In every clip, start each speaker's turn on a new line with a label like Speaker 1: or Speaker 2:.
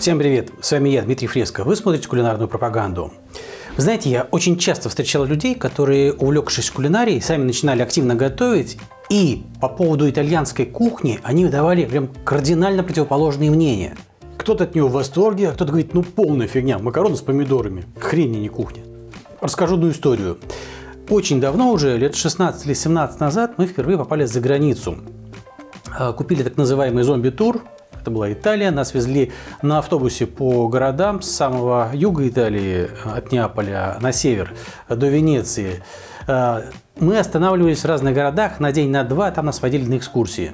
Speaker 1: Всем привет, с вами я, Дмитрий Фреско. Вы смотрите кулинарную пропаганду. Вы знаете, я очень часто встречал людей, которые, увлекшись кулинарией, сами начинали активно готовить, и по поводу итальянской кухни они выдавали прям кардинально противоположные мнения. Кто-то от нее в восторге, а кто-то говорит, ну полная фигня, макароны с помидорами, хрень, не кухня. Расскажу одну историю. Очень давно уже, лет 16 или 17 назад, мы впервые попали за границу. А, купили так называемый зомби-тур, это была Италия, нас везли на автобусе по городам с самого юга Италии, от Неаполя на север до Венеции. А, мы останавливались в разных городах на день, на два, там нас водили на экскурсии.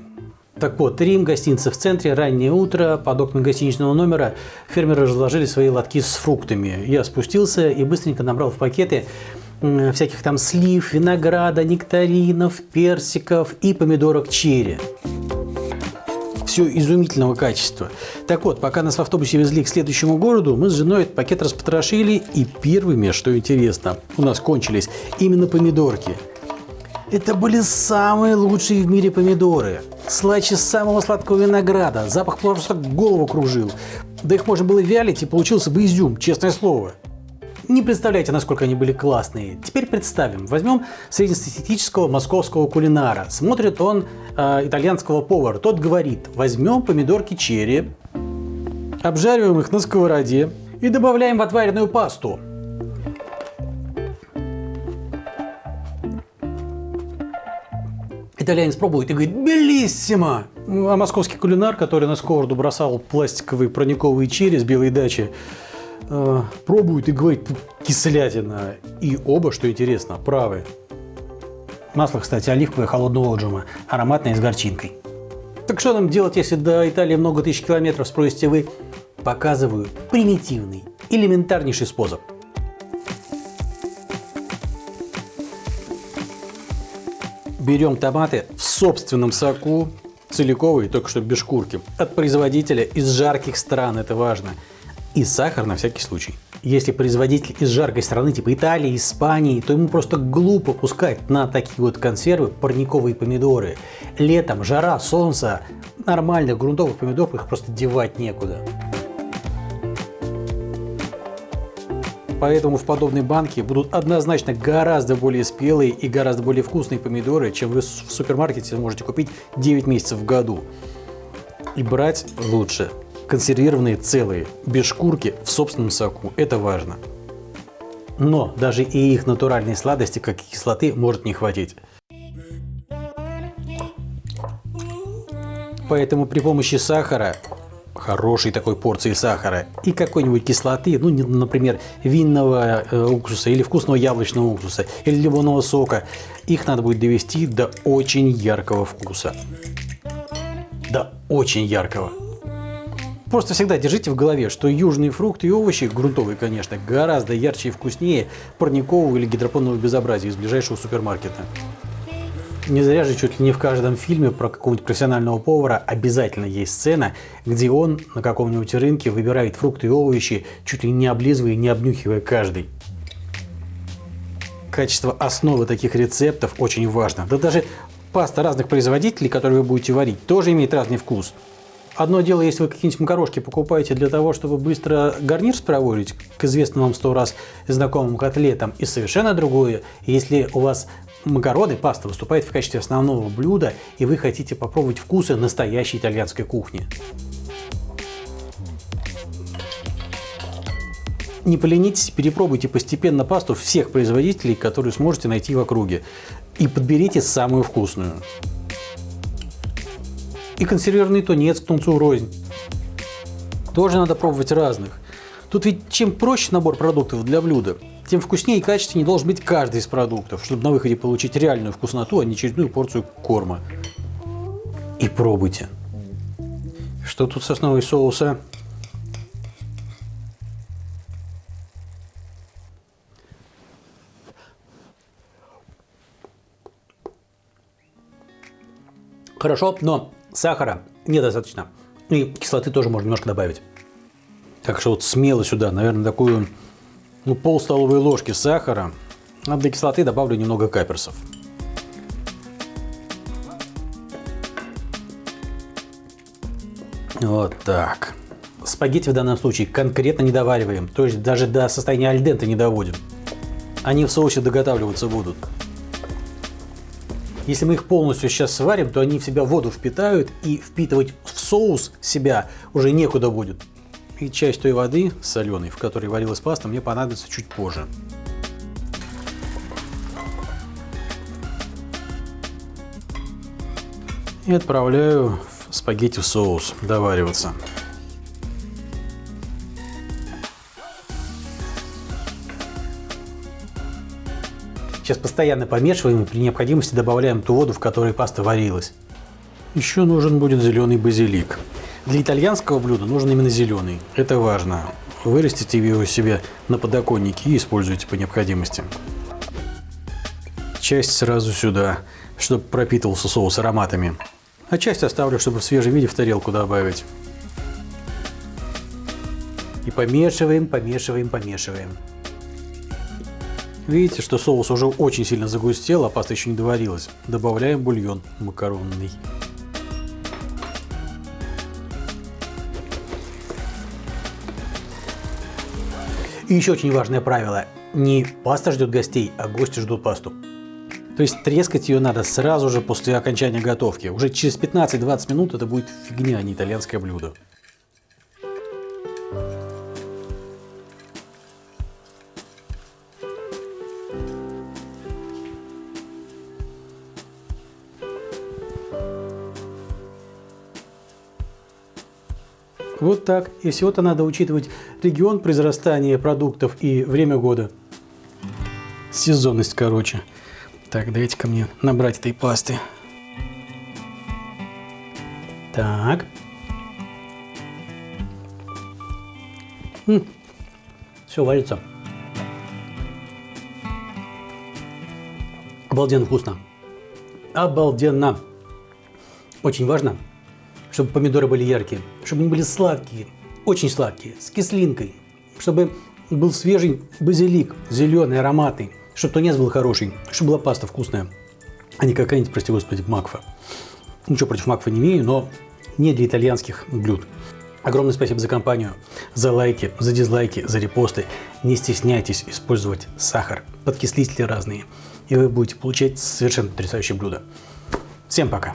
Speaker 1: Так вот, Рим, гостиница в центре, раннее утро, под окнами гостиничного номера фермеры разложили свои лотки с фруктами. Я спустился и быстренько набрал в пакеты всяких там слив, винограда, нектаринов, персиков и помидорок черри все изумительного качества. Так вот, пока нас в автобусе везли к следующему городу, мы с женой этот пакет распотрошили, и первыми, что интересно, у нас кончились именно помидорки. Это были самые лучшие в мире помидоры. Слаще самого сладкого винограда. Запах просто голову кружил. Да их можно было вялить, и получился бы изюм, честное слово. Не представляете, насколько они были классные. Теперь представим. Возьмем среднестатистического московского кулинара. Смотрит он э, итальянского повара. Тот говорит, возьмем помидорки черри, обжариваем их на сковороде и добавляем в отваренную пасту. Итальянец пробует и говорит «Белиссимо!» А московский кулинар, который на сковороду бросал пластиковые прониковые черри с белой дачи, э, пробует и говорит кислятина. И оба, что интересно, правы. Масло, кстати, оливковое холодного отжима, ароматное с горчинкой. Так что нам делать, если до Италии много тысяч километров, спросите вы? Показываю примитивный, элементарнейший способ. Берем томаты в собственном соку, целиковые, только что без шкурки, от производителя из жарких стран, это важно – и сахар на всякий случай. Если производитель из жаркой страны типа Италии, Испании, то ему просто глупо пускать на такие вот консервы парниковые помидоры. Летом жара, солнце, нормальных грунтовых помидоров их просто девать некуда. Поэтому в подобной банке будут однозначно гораздо более спелые и гораздо более вкусные помидоры, чем вы в супермаркете можете купить 9 месяцев в году. И брать лучше консервированные целые, без шкурки, в собственном соку. Это важно. Но даже и их натуральной сладости, как и кислоты, может не хватить. Поэтому при помощи сахара, хорошей такой порции сахара и какой-нибудь кислоты, ну, например, винного э, уксуса или вкусного яблочного уксуса или лимонного сока, их надо будет довести до очень яркого вкуса. До очень яркого. Просто всегда держите в голове, что южные фрукты и овощи, грунтовые, конечно, гораздо ярче и вкуснее парникового или гидропонного безобразия из ближайшего супермаркета. Не зря же чуть ли не в каждом фильме про какого-нибудь профессионального повара обязательно есть сцена, где он на каком-нибудь рынке выбирает фрукты и овощи, чуть ли не облизывая и не обнюхивая каждый. Качество основы таких рецептов очень важно. Да даже паста разных производителей, которые вы будете варить, тоже имеет разный вкус. Одно дело, если вы какие-нибудь макарошки покупаете для того, чтобы быстро гарнир спроворить к известным вам сто раз знакомым котлетам, и совершенно другое, если у вас макароны, паста выступает в качестве основного блюда, и вы хотите попробовать вкусы настоящей итальянской кухни. Не поленитесь, перепробуйте постепенно пасту всех производителей, которые сможете найти в округе, и подберите самую вкусную и консервированный тунец к тунцу рознь. Тоже надо пробовать разных. Тут ведь чем проще набор продуктов для блюда, тем вкуснее и качественнее должен быть каждый из продуктов, чтобы на выходе получить реальную вкусноту, а не очередную порцию корма. И пробуйте. Что тут с основой соуса? Хорошо, но Сахара недостаточно. И кислоты тоже можно немножко добавить. Так что вот смело сюда, наверное, такую ну, пол столовой ложки сахара. А для кислоты добавлю немного каперсов. Вот так. спагетти в данном случае конкретно не довариваем, то есть даже до состояния альдента не доводим. Они в соусе доготавливаться будут. Если мы их полностью сейчас сварим, то они в себя воду впитают и впитывать в соус себя уже некуда будет. И часть той воды соленой, в которой варилась паста, мне понадобится чуть позже. И отправляю спагетти в соус довариваться. Сейчас постоянно помешиваем и при необходимости добавляем ту воду, в которой паста варилась. Еще нужен будет зеленый базилик. Для итальянского блюда нужен именно зеленый. Это важно. Вырастите его себе на подоконнике и используйте по необходимости. Часть сразу сюда, чтобы пропитывался соус ароматами а часть оставлю, чтобы в свежем виде в тарелку добавить. И помешиваем, помешиваем, помешиваем. Видите, что соус уже очень сильно загустел, а паста еще не доварилась. Добавляем бульон макаронный. И еще очень важное правило. Не паста ждет гостей, а гости ждут пасту. То есть трескать ее надо сразу же после окончания готовки. Уже через 15-20 минут это будет фигня, а не итальянское блюдо. Вот так. И всего-то надо учитывать регион произрастания продуктов и время года. Сезонность, короче. Так, дайте-ка мне набрать этой пасты. Так. Все варится. Обалденно вкусно. Обалденно. Очень важно, чтобы помидоры были яркие, чтобы они были сладкие, очень сладкие, с кислинкой, чтобы был свежий базилик, зеленый, ароматный чтобы тунец был хороший, чтобы была паста вкусная, а не какая-нибудь, прости господи, макфа. Ничего против макфа не имею, но не для итальянских блюд. Огромное спасибо за компанию, за лайки, за дизлайки, за репосты. Не стесняйтесь использовать сахар, подкислители разные, и вы будете получать совершенно потрясающее блюдо. Всем пока!